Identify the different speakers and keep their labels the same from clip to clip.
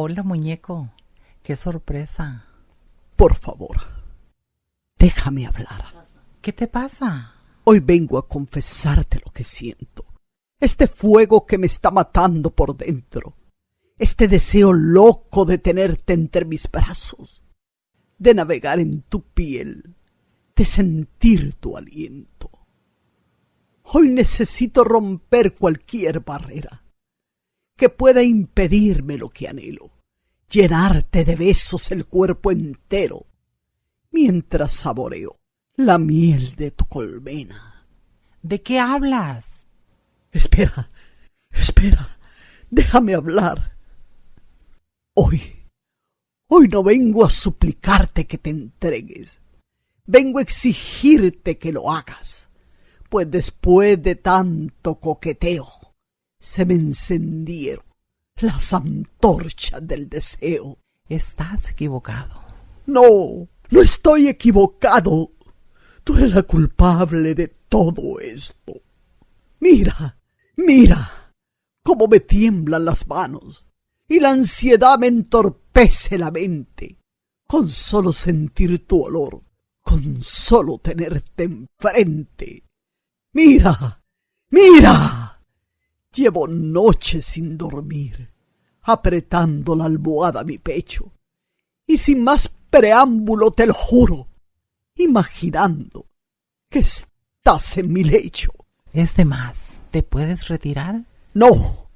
Speaker 1: Hola, muñeco. Qué sorpresa.
Speaker 2: Por favor, déjame hablar.
Speaker 1: ¿Qué te pasa?
Speaker 2: Hoy vengo a confesarte lo que siento. Este fuego que me está matando por dentro. Este deseo loco de tenerte entre mis brazos. De navegar en tu piel. De sentir tu aliento. Hoy necesito romper cualquier barrera que pueda impedirme lo que anhelo, llenarte de besos el cuerpo entero, mientras saboreo la miel de tu colmena.
Speaker 1: ¿De qué hablas?
Speaker 2: Espera, espera, déjame hablar. Hoy, hoy no vengo a suplicarte que te entregues, vengo a exigirte que lo hagas, pues después de tanto coqueteo, se me encendieron las antorchas del deseo.
Speaker 1: Estás equivocado.
Speaker 2: No, no estoy equivocado. Tú eres la culpable de todo esto. Mira, mira, cómo me tiemblan las manos y la ansiedad me entorpece la mente. Con solo sentir tu olor, con solo tenerte enfrente. Mira, mira. Llevo noches sin dormir, apretando la almohada a mi pecho, y sin más preámbulo te lo juro, imaginando que estás en mi lecho.
Speaker 1: Es de más. ¿Te puedes retirar?
Speaker 2: No,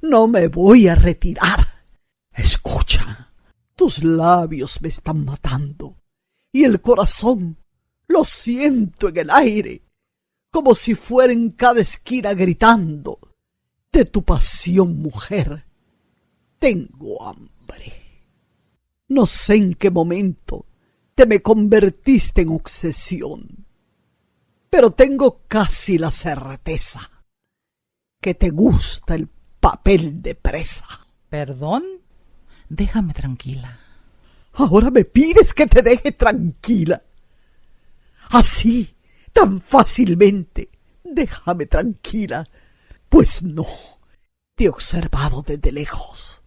Speaker 2: no me voy a retirar. Escucha, tus labios me están matando, y el corazón lo siento en el aire, como si fuera en cada esquina gritando de tu pasión, mujer. Tengo hambre. No sé en qué momento te me convertiste en obsesión, pero tengo casi la certeza que te gusta el papel de presa.
Speaker 1: ¿Perdón? Déjame tranquila.
Speaker 2: Ahora me pides que te deje tranquila. Así, tan fácilmente. Déjame tranquila pues no, te he observado desde lejos.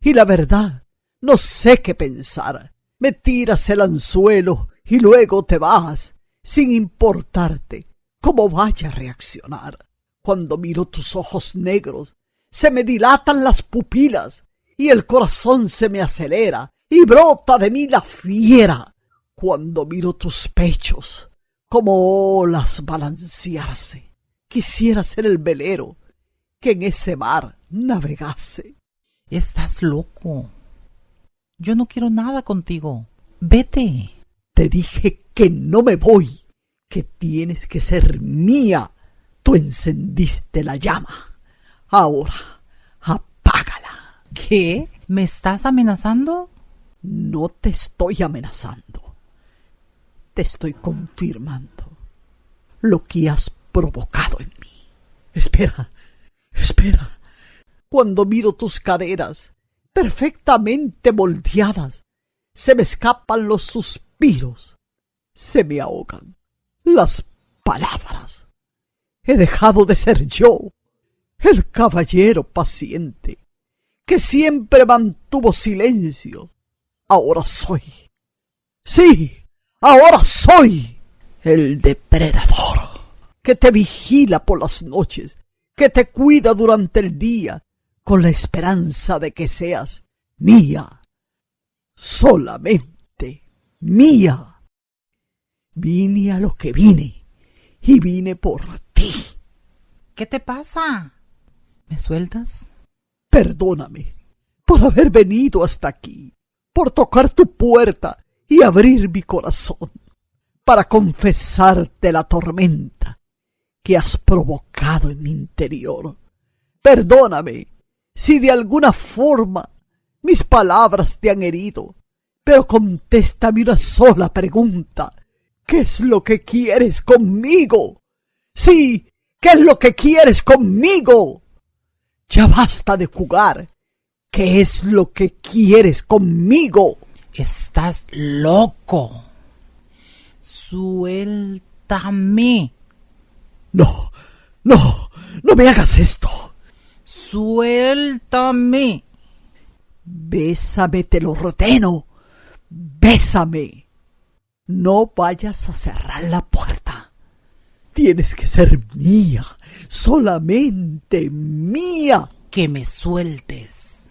Speaker 2: Y la verdad, no sé qué pensar. Me tiras el anzuelo y luego te vas, sin importarte cómo vaya a reaccionar. Cuando miro tus ojos negros, se me dilatan las pupilas y el corazón se me acelera y brota de mí la fiera. Cuando miro tus pechos, como olas balancearse, quisiera ser el velero que en ese mar navegase.
Speaker 1: Estás loco. Yo no quiero nada contigo. Vete.
Speaker 2: Te dije que no me voy, que tienes que ser mía. Tú encendiste la llama. Ahora, apágala.
Speaker 1: ¿Qué? ¿Me estás amenazando?
Speaker 2: No te estoy amenazando. Te estoy confirmando lo que has provocado en mí. Espera, Espera. Cuando miro tus caderas, perfectamente moldeadas, se me escapan los suspiros, se me ahogan las palabras. He dejado de ser yo, el caballero paciente, que siempre mantuvo silencio. Ahora soy. Sí, ahora soy el depredador que te vigila por las noches que te cuida durante el día con la esperanza de que seas mía, solamente mía. Vine a lo que vine y vine por ti.
Speaker 1: ¿Qué te pasa? ¿Me sueltas?
Speaker 2: Perdóname por haber venido hasta aquí, por tocar tu puerta y abrir mi corazón, para confesarte la tormenta que has provocado en mi interior. Perdóname si de alguna forma mis palabras te han herido, pero contéstame una sola pregunta. ¿Qué es lo que quieres conmigo? Sí, ¿qué es lo que quieres conmigo? Ya basta de jugar. ¿Qué es lo que quieres conmigo?
Speaker 1: Estás loco. Suéltame.
Speaker 2: No, no, no me hagas esto.
Speaker 1: Suéltame.
Speaker 2: Bésame, te lo ordeno. Bésame. No vayas a cerrar la puerta. Tienes que ser mía, solamente mía.
Speaker 1: Que me sueltes.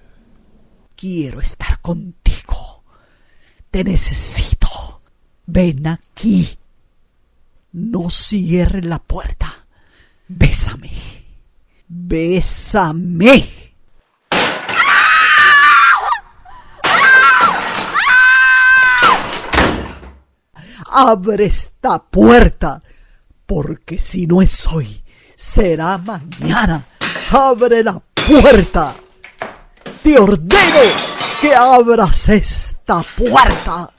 Speaker 2: Quiero estar contigo. Te necesito. Ven aquí. No cierre la puerta. Bésame. Bésame. Abre esta puerta, porque si no es hoy, será mañana. Abre la puerta. Te ordeno que abras esta puerta.